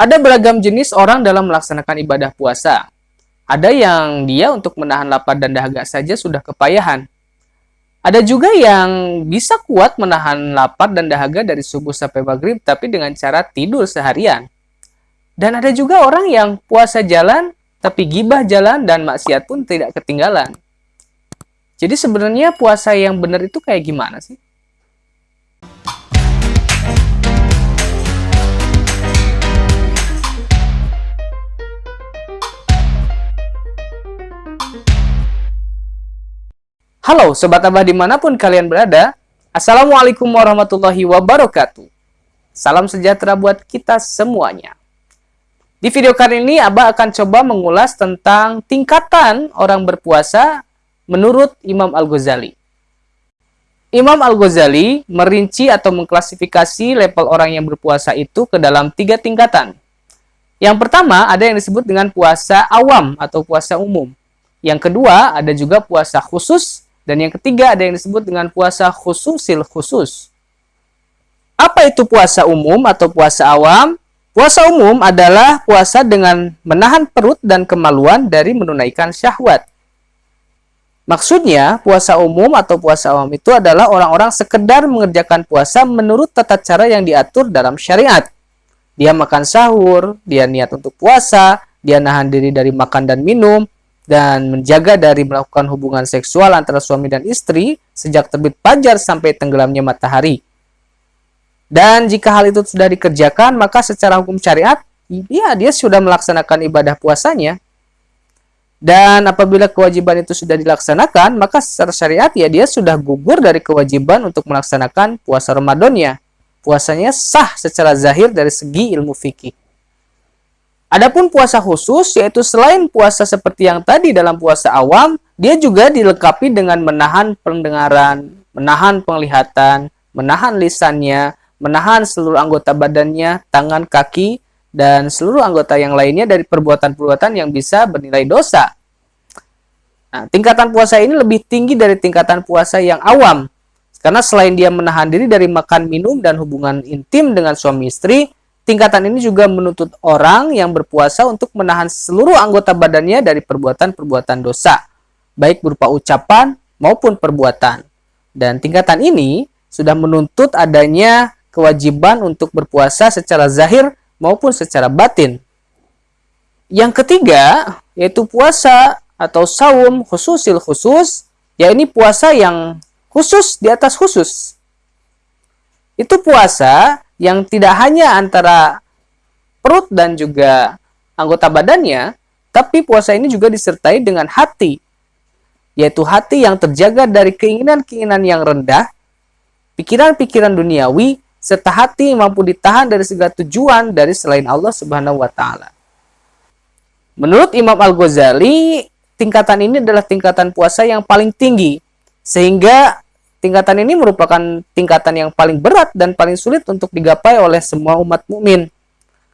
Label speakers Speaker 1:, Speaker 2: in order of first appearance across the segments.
Speaker 1: Ada beragam jenis orang dalam melaksanakan ibadah puasa. Ada yang dia untuk menahan lapar dan dahaga saja sudah kepayahan. Ada juga yang bisa kuat menahan lapar dan dahaga dari subuh sampai maghrib tapi dengan cara tidur seharian. Dan ada juga orang yang puasa jalan tapi gibah jalan dan maksiat pun tidak ketinggalan. Jadi sebenarnya puasa yang benar itu kayak gimana sih? Halo Sobat Abah di mana pun kalian berada Assalamualaikum warahmatullahi wabarakatuh. Salam sejahtera buat kita semuanya. Di video kali ini Abah akan coba mengulas tentang tingkatan orang berpuasa menurut Imam Al-Ghazali. Imam Al-Ghazali merinci atau mengklasifikasi level orang yang berpuasa itu ke dalam tiga tingkatan. Yang pertama ada yang disebut dengan puasa awam atau puasa umum. Yang kedua ada juga puasa khusus dan yang ketiga ada yang disebut dengan puasa khususil khusus. Apa itu puasa umum atau puasa awam? Puasa umum adalah puasa dengan menahan perut dan kemaluan dari menunaikan syahwat. Maksudnya, puasa umum atau puasa awam itu adalah orang-orang sekedar mengerjakan puasa menurut tata cara yang diatur dalam syariat. Dia makan sahur, dia niat untuk puasa, dia nahan diri dari makan dan minum, dan menjaga dari melakukan hubungan seksual antara suami dan istri sejak terbit fajar sampai tenggelamnya matahari. Dan jika hal itu sudah dikerjakan, maka secara hukum syariat, ya dia sudah melaksanakan ibadah puasanya. Dan apabila kewajiban itu sudah dilaksanakan, maka secara syariat ya dia sudah gugur dari kewajiban untuk melaksanakan puasa Ramadannya. Puasanya sah secara zahir dari segi ilmu fikih. Adapun puasa khusus yaitu selain puasa seperti yang tadi dalam puasa awam, dia juga dilengkapi dengan menahan pendengaran, menahan penglihatan, menahan lisannya, menahan seluruh anggota badannya, tangan, kaki, dan seluruh anggota yang lainnya dari perbuatan-perbuatan yang bisa bernilai dosa. Nah, tingkatan puasa ini lebih tinggi dari tingkatan puasa yang awam. Karena selain dia menahan diri dari makan, minum, dan hubungan intim dengan suami istri, Tingkatan ini juga menuntut orang yang berpuasa untuk menahan seluruh anggota badannya dari perbuatan-perbuatan dosa, baik berupa ucapan maupun perbuatan. Dan tingkatan ini sudah menuntut adanya kewajiban untuk berpuasa secara zahir maupun secara batin. Yang ketiga, yaitu puasa atau saum khususil khusus, ya ini puasa yang khusus di atas khusus. Itu puasa yang tidak hanya antara perut dan juga anggota badannya, tapi puasa ini juga disertai dengan hati, yaitu hati yang terjaga dari keinginan-keinginan yang rendah, pikiran-pikiran duniawi, serta hati mampu ditahan dari segala tujuan dari selain Allah Subhanahu wa taala. Menurut Imam Al-Ghazali, tingkatan ini adalah tingkatan puasa yang paling tinggi sehingga Tingkatan ini merupakan tingkatan yang paling berat dan paling sulit untuk digapai oleh semua umat mukmin.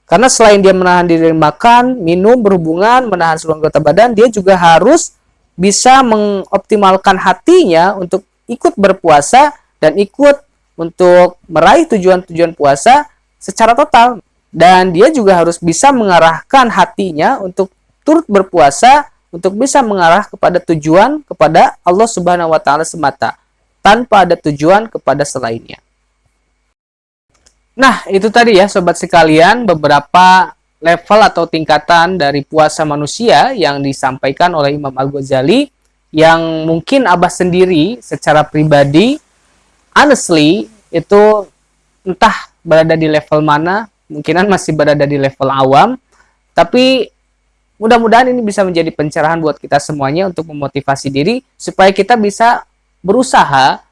Speaker 1: Karena selain dia menahan diri makan, minum, berhubungan, menahan seluruh anggota badan, dia juga harus bisa mengoptimalkan hatinya untuk ikut berpuasa dan ikut untuk meraih tujuan-tujuan puasa secara total. Dan dia juga harus bisa mengarahkan hatinya untuk turut berpuasa untuk bisa mengarah kepada tujuan kepada Allah Subhanahu wa taala semata tanpa ada tujuan kepada selainnya. Nah, itu tadi ya sobat sekalian beberapa level atau tingkatan dari puasa manusia yang disampaikan oleh Imam Al-Ghazali yang mungkin Abah sendiri secara pribadi honestly itu entah berada di level mana, mungkinan masih berada di level awam, tapi mudah-mudahan ini bisa menjadi pencerahan buat kita semuanya untuk memotivasi diri supaya kita bisa berusaha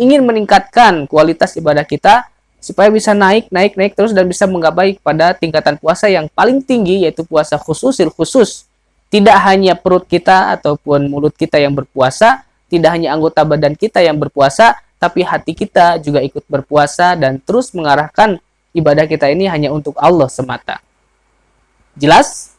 Speaker 1: ingin meningkatkan kualitas ibadah kita supaya bisa naik, naik, naik terus dan bisa menggapai pada tingkatan puasa yang paling tinggi yaitu puasa khususil khusus. Tidak hanya perut kita ataupun mulut kita yang berpuasa, tidak hanya anggota badan kita yang berpuasa, tapi hati kita juga ikut berpuasa dan terus mengarahkan ibadah kita ini hanya untuk Allah semata. Jelas?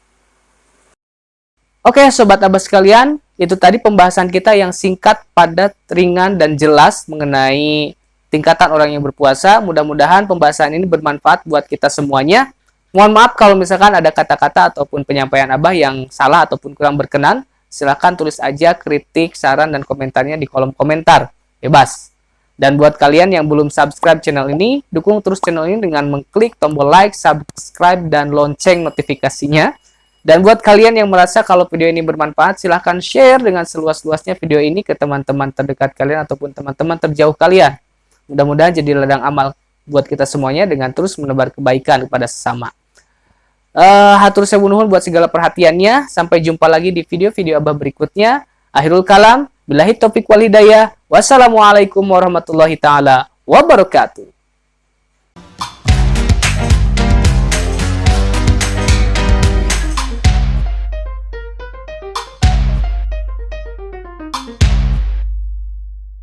Speaker 1: Oke, sobat abas sekalian, itu tadi pembahasan kita yang singkat, padat, ringan, dan jelas mengenai tingkatan orang yang berpuasa. Mudah-mudahan pembahasan ini bermanfaat buat kita semuanya. Mohon maaf kalau misalkan ada kata-kata ataupun penyampaian Abah yang salah ataupun kurang berkenan. Silahkan tulis aja kritik, saran, dan komentarnya di kolom komentar. Bebas. Dan buat kalian yang belum subscribe channel ini, dukung terus channel ini dengan mengklik tombol like, subscribe, dan lonceng notifikasinya. Dan buat kalian yang merasa kalau video ini bermanfaat, silahkan share dengan seluas-luasnya video ini ke teman-teman terdekat kalian ataupun teman-teman terjauh kalian. Mudah-mudahan jadi ladang amal buat kita semuanya dengan terus menebar kebaikan kepada sesama. Uh, hatur sewu nuhun buat segala perhatiannya. Sampai jumpa lagi di video-video Abah berikutnya. Akhirul kalam, billahi topik wal hidayah. Wassalamualaikum warahmatullahi taala wabarakatuh.